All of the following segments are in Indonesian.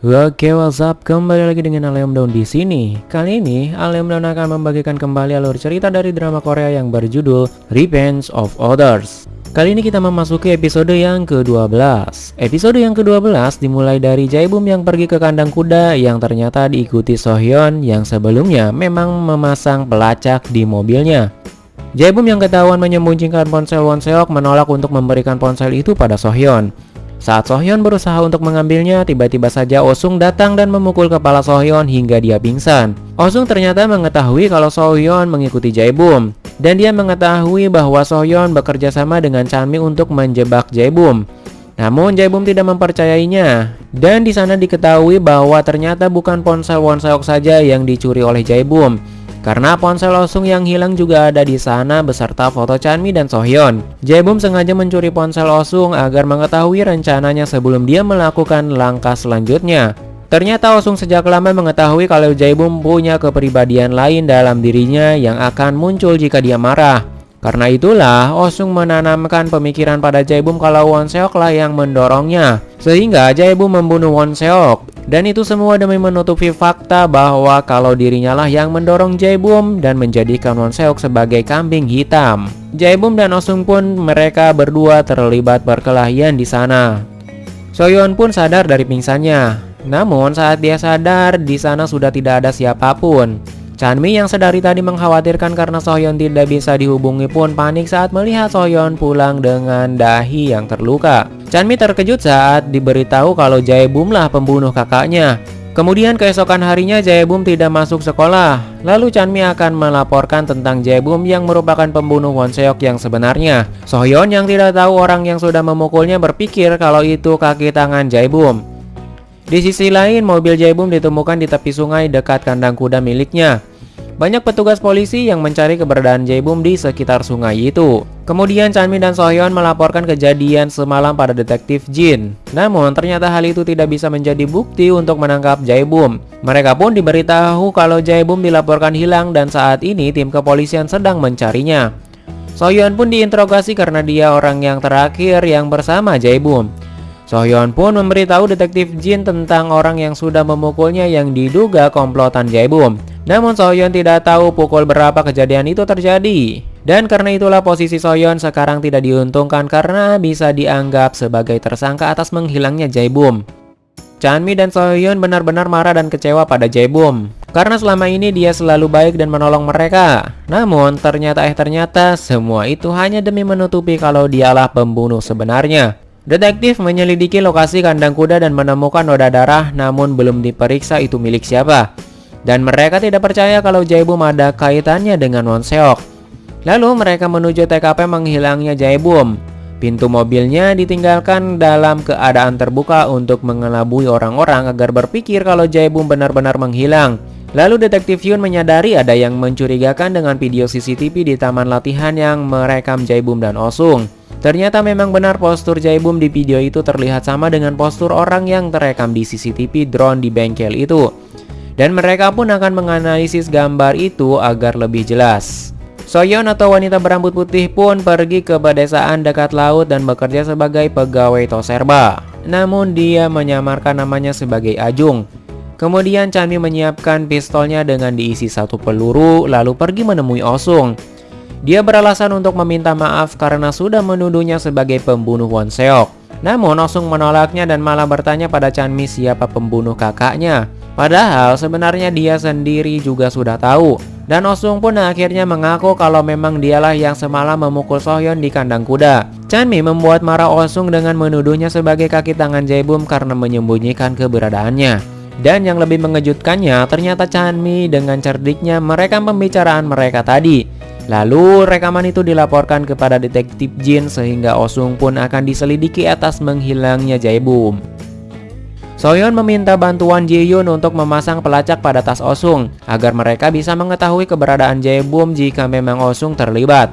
Oke, what's up? Kembali lagi dengan Aleom Daun di sini. Kali ini, Aleom Daun akan membagikan kembali alur cerita dari drama Korea yang berjudul Revenge of Others. Kali ini kita memasuki episode yang ke-12. Episode yang ke-12 dimulai dari Jaebum yang pergi ke kandang kuda yang ternyata diikuti Sohyun yang sebelumnya memang memasang pelacak di mobilnya. Jaebum yang ketahuan menyembunyikan ponsel Wonseok menolak untuk memberikan ponsel itu pada Sohyun. Saat Sohyun berusaha untuk mengambilnya, tiba-tiba saja Osung datang dan memukul kepala Sohyun hingga dia pingsan. Osung ternyata mengetahui kalau Sohyun mengikuti Jaebum, dan dia mengetahui bahwa Sohyun bekerja sama dengan Chanmi untuk menjebak Jaebum. Namun Jaebum tidak mempercayainya, dan di sana diketahui bahwa ternyata bukan ponsel Wonseok saja yang dicuri oleh Jaebum, karena ponsel Osung yang hilang juga ada di sana beserta foto Chanmi dan Sohyun. Jaebum sengaja mencuri ponsel Osung agar mengetahui rencananya sebelum dia melakukan langkah selanjutnya. Ternyata Osung sejak lama mengetahui kalau Jaebum punya kepribadian lain dalam dirinya yang akan muncul jika dia marah. Karena itulah, Osung menanamkan pemikiran pada Jaebum kalau Wonseok lah yang mendorongnya. Sehingga Jaebum membunuh Wonseok. Dan itu semua demi menutupi fakta bahwa kalau dirinya lah yang mendorong Jaebum dan menjadikan Wonseok sebagai kambing hitam. Jaebum dan Osung pun mereka berdua terlibat perkelahian di sana. Soyeon pun sadar dari pingsannya. Namun saat dia sadar, di sana sudah tidak ada siapa pun. Chanmi yang sedari tadi mengkhawatirkan karena Sohyeon tidak bisa dihubungi pun panik saat melihat Sohyeon pulang dengan dahi yang terluka. Chanmi terkejut saat diberitahu kalau Jaebum lah pembunuh kakaknya. Kemudian keesokan harinya Jaebum tidak masuk sekolah. Lalu Chanmi akan melaporkan tentang Jaebum yang merupakan pembunuh Wonseok yang sebenarnya. Sohyeon yang tidak tahu orang yang sudah memukulnya berpikir kalau itu kaki tangan Jaebum. Di sisi lain, mobil Jaebum ditemukan di tepi sungai dekat kandang kuda miliknya. Banyak petugas polisi yang mencari keberadaan Jaebum di sekitar sungai itu. Kemudian Chanmi dan Sohyun melaporkan kejadian semalam pada detektif Jin. Namun ternyata hal itu tidak bisa menjadi bukti untuk menangkap Jaebum. Mereka pun diberitahu kalau Jaebum dilaporkan hilang dan saat ini tim kepolisian sedang mencarinya. Sohyun pun diinterogasi karena dia orang yang terakhir yang bersama Jaebum. Sohyun pun memberitahu detektif Jin tentang orang yang sudah memukulnya yang diduga komplotan Jaebum. Namun Soyeon tidak tahu pukul berapa kejadian itu terjadi. Dan karena itulah posisi Soyeon sekarang tidak diuntungkan karena bisa dianggap sebagai tersangka atas menghilangnya Jaebum. Chanmi dan Soyeon benar-benar marah dan kecewa pada Jaebum. Karena selama ini dia selalu baik dan menolong mereka. Namun ternyata eh ternyata semua itu hanya demi menutupi kalau dialah pembunuh sebenarnya. Detektif menyelidiki lokasi kandang kuda dan menemukan noda darah namun belum diperiksa itu milik siapa dan mereka tidak percaya kalau Jaebum ada kaitannya dengan Wonseok. Lalu mereka menuju TKP menghilangnya Jaebum. Pintu mobilnya ditinggalkan dalam keadaan terbuka untuk mengelabui orang-orang agar berpikir kalau Jaebum benar-benar menghilang. Lalu detektif Yun menyadari ada yang mencurigakan dengan video CCTV di taman latihan yang merekam Jaebum dan Osung. Ternyata memang benar postur Jaebum di video itu terlihat sama dengan postur orang yang terekam di CCTV drone di bengkel itu dan mereka pun akan menganalisis gambar itu agar lebih jelas. Soyeon atau wanita berambut putih pun pergi ke pedesaan dekat laut dan bekerja sebagai pegawai toserba. Namun dia menyamarkan namanya sebagai Ajung. Kemudian Chanmi menyiapkan pistolnya dengan diisi satu peluru lalu pergi menemui Osung. Dia beralasan untuk meminta maaf karena sudah menuduhnya sebagai pembunuh Wonseok. Namun Osung menolaknya dan malah bertanya pada Chanmi siapa pembunuh kakaknya. Padahal sebenarnya dia sendiri juga sudah tahu. Dan Osung pun akhirnya mengaku kalau memang dialah yang semalam memukul Sohyeon di kandang kuda. Chanmi membuat marah Osung dengan menuduhnya sebagai kaki tangan Jaebum karena menyembunyikan keberadaannya. Dan yang lebih mengejutkannya, ternyata Chanmi dengan cerdiknya merekam pembicaraan mereka tadi. Lalu rekaman itu dilaporkan kepada detektif Jin sehingga Osung pun akan diselidiki atas menghilangnya Jaebum. Soyeon meminta bantuan Ji-yoon untuk memasang pelacak pada tas Osung agar mereka bisa mengetahui keberadaan Jae-bum jika memang Osung terlibat.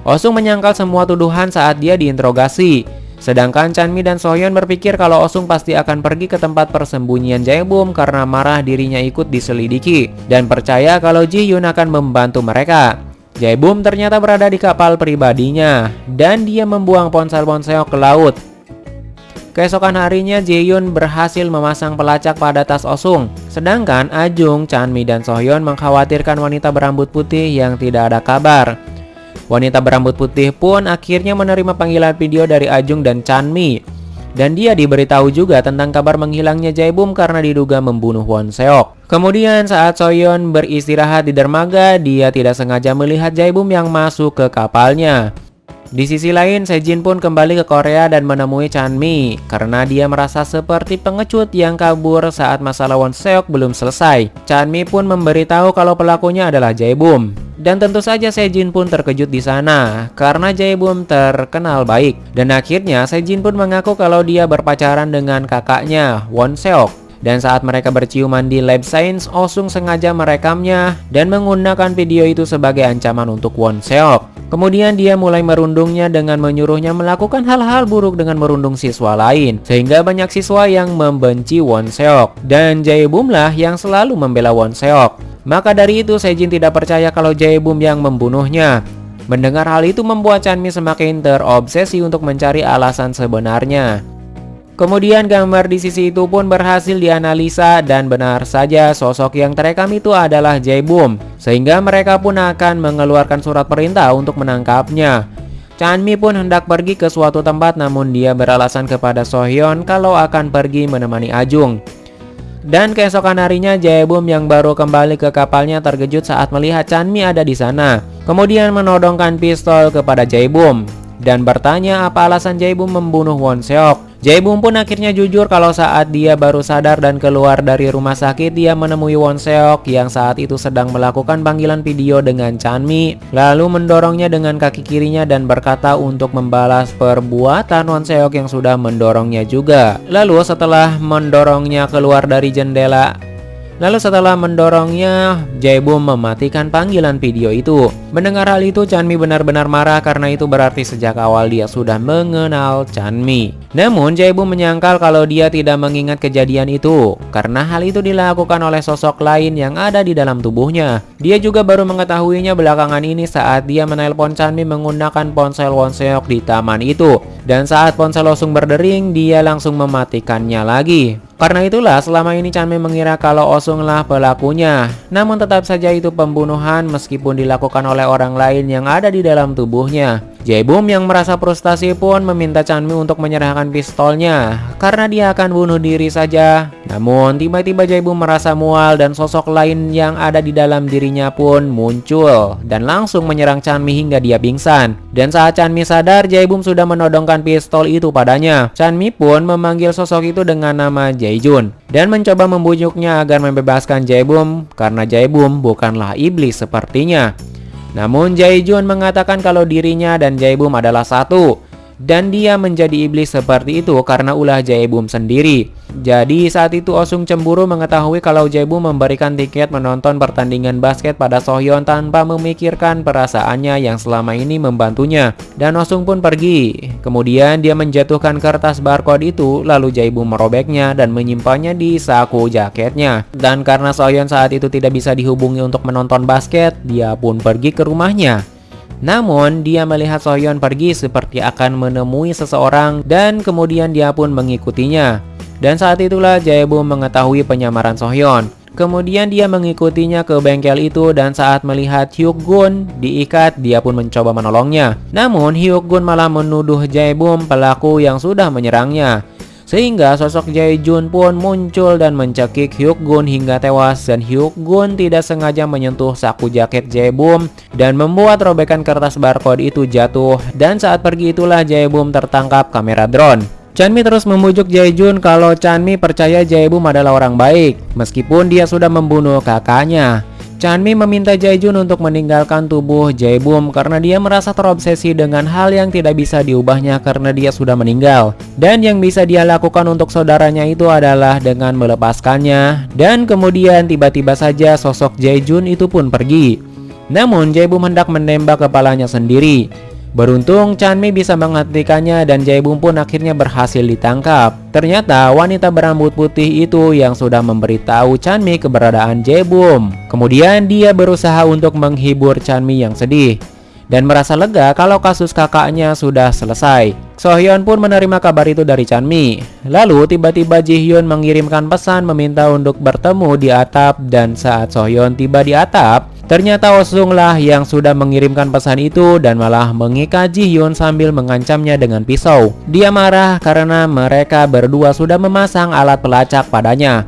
Osung menyangkal semua tuduhan saat dia diinterogasi. Sedangkan Chanmi dan Soyeon berpikir kalau Osung pasti akan pergi ke tempat persembunyian Jae-bum karena marah dirinya ikut diselidiki dan percaya kalau Ji-yoon akan membantu mereka. Jae-bum ternyata berada di kapal pribadinya dan dia membuang ponsel-ponsel ke laut Keesokan harinya Jaehyun berhasil memasang pelacak pada tas Osung. Sedangkan Ajung, Chanmi, dan Sohyeon mengkhawatirkan wanita berambut putih yang tidak ada kabar. Wanita berambut putih pun akhirnya menerima panggilan video dari Ajung dan Chanmi. Dan dia diberitahu juga tentang kabar menghilangnya Jaebum karena diduga membunuh Won Seok. Kemudian saat Soyeon beristirahat di dermaga, dia tidak sengaja melihat Jaebum yang masuk ke kapalnya. Di sisi lain, Sejin pun kembali ke Korea dan menemui Chanmi karena dia merasa seperti pengecut yang kabur saat masalah Won Seok belum selesai. Chanmi pun memberitahu kalau pelakunya adalah Jaebum. Dan tentu saja Sejin pun terkejut di sana karena Jaebum terkenal baik. Dan akhirnya Sejin pun mengaku kalau dia berpacaran dengan kakaknya Won Seok. Dan saat mereka berciuman di lab science, Osung sengaja merekamnya dan menggunakan video itu sebagai ancaman untuk Won Seok. Kemudian dia mulai merundungnya dengan menyuruhnya melakukan hal-hal buruk dengan merundung siswa lain. Sehingga banyak siswa yang membenci Won Seok. Dan Jae-bum lah yang selalu membela Won Seok. Maka dari itu Sejin tidak percaya kalau Jae-bum yang membunuhnya. Mendengar hal itu membuat Chanmi semakin terobsesi untuk mencari alasan sebenarnya. Kemudian gambar di sisi itu pun berhasil dianalisa dan benar saja sosok yang terekam itu adalah Jaebum. Sehingga mereka pun akan mengeluarkan surat perintah untuk menangkapnya. Chanmi pun hendak pergi ke suatu tempat namun dia beralasan kepada Sohyeon kalau akan pergi menemani Ajung. Dan keesokan harinya Jaebum yang baru kembali ke kapalnya terkejut saat melihat Chanmi ada di sana. Kemudian menodongkan pistol kepada Jaebum dan bertanya apa alasan Jaebum membunuh Won Seok. Jaebum pun akhirnya jujur kalau saat dia baru sadar dan keluar dari rumah sakit dia menemui Won Seok yang saat itu sedang melakukan panggilan video dengan Chanmi lalu mendorongnya dengan kaki kirinya dan berkata untuk membalas perbuatan Won Seok yang sudah mendorongnya juga. Lalu setelah mendorongnya keluar dari jendela Lalu setelah mendorongnya, Jaebum mematikan panggilan video itu. Mendengar hal itu, Chanmi benar-benar marah karena itu berarti sejak awal dia sudah mengenal Chanmi. Namun, Jaebum menyangkal kalau dia tidak mengingat kejadian itu, karena hal itu dilakukan oleh sosok lain yang ada di dalam tubuhnya. Dia juga baru mengetahuinya belakangan ini saat dia menelpon Chanmi menggunakan ponsel Wonseok di taman itu. Dan saat ponsel Osung berdering, dia langsung mematikannya lagi. Karena itulah selama ini Chanmi mengira kalau Osunglah pelakunya. Namun tetap saja itu pembunuhan meskipun dilakukan oleh orang lain yang ada di dalam tubuhnya. Jaebum yang merasa frustasi pun meminta Chanmi untuk menyerahkan pistolnya karena dia akan bunuh diri saja. Namun tiba-tiba Jaebum merasa mual dan sosok lain yang ada di dalam dirinya pun muncul dan langsung menyerang Chanmi hingga dia pingsan. Dan saat Chanmi sadar, Jaebum sudah menodongkan pistol itu padanya. Chanmi pun memanggil sosok itu dengan nama Jaejun dan mencoba membujuknya agar membebaskan Jaebum karena Jaebum bukanlah iblis sepertinya. Namun Jae-jun mengatakan kalau dirinya dan Jae-bum adalah satu dan dia menjadi iblis seperti itu karena ulah Jae-bum sendiri. Jadi saat itu Osung cemburu mengetahui kalau Jae-bum memberikan tiket menonton pertandingan basket pada Sohyeon tanpa memikirkan perasaannya yang selama ini membantunya. Dan Osung pun pergi. Kemudian dia menjatuhkan kertas barcode itu lalu Jae-bum merobeknya dan menyimpannya di saku jaketnya. Dan karena Sohyeon saat itu tidak bisa dihubungi untuk menonton basket, dia pun pergi ke rumahnya. Namun, dia melihat Sohyeon pergi seperti akan menemui seseorang dan kemudian dia pun mengikutinya. Dan saat itulah Jaebum mengetahui penyamaran Sohyeon. Kemudian dia mengikutinya ke bengkel itu dan saat melihat Hyuk Gun diikat, dia pun mencoba menolongnya. Namun Hyuk Gun malah menuduh Jaebum pelaku yang sudah menyerangnya. Sehingga sosok Jae Jun pun muncul dan mencekik Hyuk Gun hingga tewas dan Hyuk Gun tidak sengaja menyentuh saku jaket Jae Bum dan membuat robekan kertas barcode itu jatuh dan saat pergi itulah Jae Bum tertangkap kamera drone. Chanmi terus memujuk Jae Jun kalau Chanmi percaya Jae Bum adalah orang baik meskipun dia sudah membunuh kakaknya. Chanmi meminta Jaejun untuk meninggalkan tubuh Jaebum karena dia merasa terobsesi dengan hal yang tidak bisa diubahnya karena dia sudah meninggal. Dan yang bisa dia lakukan untuk saudaranya itu adalah dengan melepaskannya. Dan kemudian tiba-tiba saja sosok Jaejun itu pun pergi. Namun Jaebum hendak menembak kepalanya sendiri. Beruntung Chanmi bisa menghentikannya dan Jaebum pun akhirnya berhasil ditangkap. Ternyata wanita berambut putih itu yang sudah memberitahu Chanmi keberadaan Jaebum. Kemudian dia berusaha untuk menghibur Chanmi yang sedih dan merasa lega kalau kasus kakaknya sudah selesai. Sohyun pun menerima kabar itu dari Chanmi. Lalu tiba-tiba Jihyun mengirimkan pesan meminta untuk bertemu di atap dan saat Sohyun tiba di atap, ternyata Osung lah yang sudah mengirimkan pesan itu dan malah mengikat Jihyun sambil mengancamnya dengan pisau. Dia marah karena mereka berdua sudah memasang alat pelacak padanya.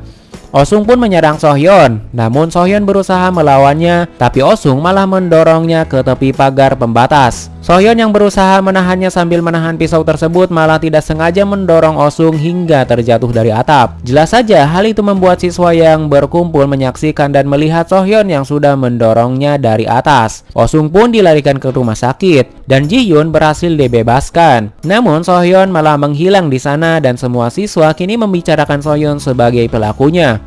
Osung pun menyerang Sohyeon, namun Sohyeon berusaha melawannya, tapi Osung malah mendorongnya ke tepi pagar pembatas. Sohyeon yang berusaha menahannya sambil menahan pisau tersebut malah tidak sengaja mendorong Osung hingga terjatuh dari atap. Jelas saja hal itu membuat siswa yang berkumpul menyaksikan dan melihat Sohyeon yang sudah mendorongnya dari atas. Osung pun dilarikan ke rumah sakit dan Ji Hyun berhasil dibebaskan. Namun Sohyeon malah menghilang di sana dan semua siswa kini membicarakan Sohyeon sebagai pelakunya.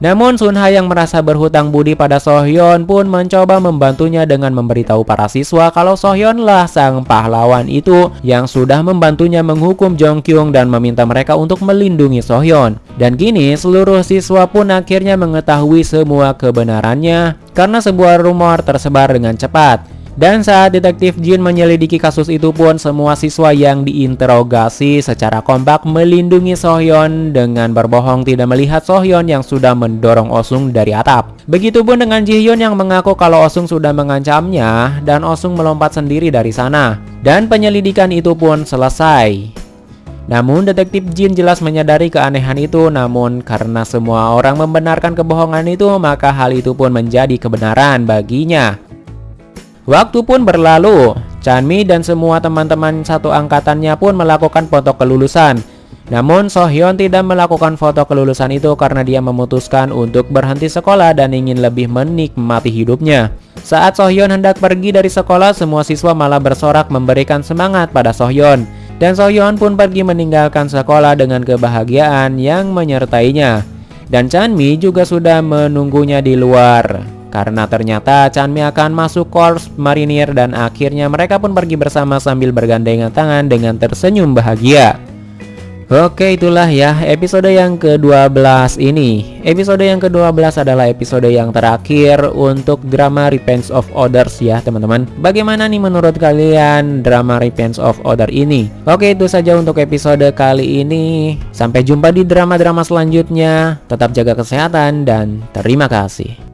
Namun Sun Ha yang merasa berhutang budi pada Sohyeon pun mencoba membantunya dengan memberitahu para siswa kalau Sohyeon lah sang pahlawan itu yang sudah membantunya menghukum Jong Kyung dan meminta mereka untuk melindungi Sohyeon. Dan kini seluruh siswa pun akhirnya mengetahui semua kebenarannya karena sebuah rumor tersebar dengan cepat. Dan saat detektif Jin menyelidiki kasus itu pun semua siswa yang diinterogasi secara kompak melindungi Sohyeon dengan berbohong tidak melihat Sohyeon yang sudah mendorong Osung dari atap. Begitupun dengan Jihyun yang mengaku kalau Osung sudah mengancamnya dan Osung melompat sendiri dari sana. Dan penyelidikan itu pun selesai. Namun detektif Jin jelas menyadari keanehan itu namun karena semua orang membenarkan kebohongan itu maka hal itu pun menjadi kebenaran baginya. Waktu pun berlalu, Chanmi dan semua teman-teman satu angkatannya pun melakukan foto kelulusan. Namun Sohyeon tidak melakukan foto kelulusan itu karena dia memutuskan untuk berhenti sekolah dan ingin lebih menikmati hidupnya. Saat Sohyeon hendak pergi dari sekolah, semua siswa malah bersorak memberikan semangat pada Sohyeon. Dan Sohyeon pun pergi meninggalkan sekolah dengan kebahagiaan yang menyertainya. Dan Chanmi juga sudah menunggunya di luar. Karena ternyata Chanmi akan masuk Korps Marinir dan akhirnya mereka pun pergi bersama sambil bergandengan tangan dengan tersenyum bahagia. Oke itulah ya episode yang ke-12 ini. Episode yang ke-12 adalah episode yang terakhir untuk drama Revenge of Others ya teman-teman. Bagaimana nih menurut kalian drama Revenge of Others ini? Oke itu saja untuk episode kali ini. Sampai jumpa di drama-drama selanjutnya. Tetap jaga kesehatan dan terima kasih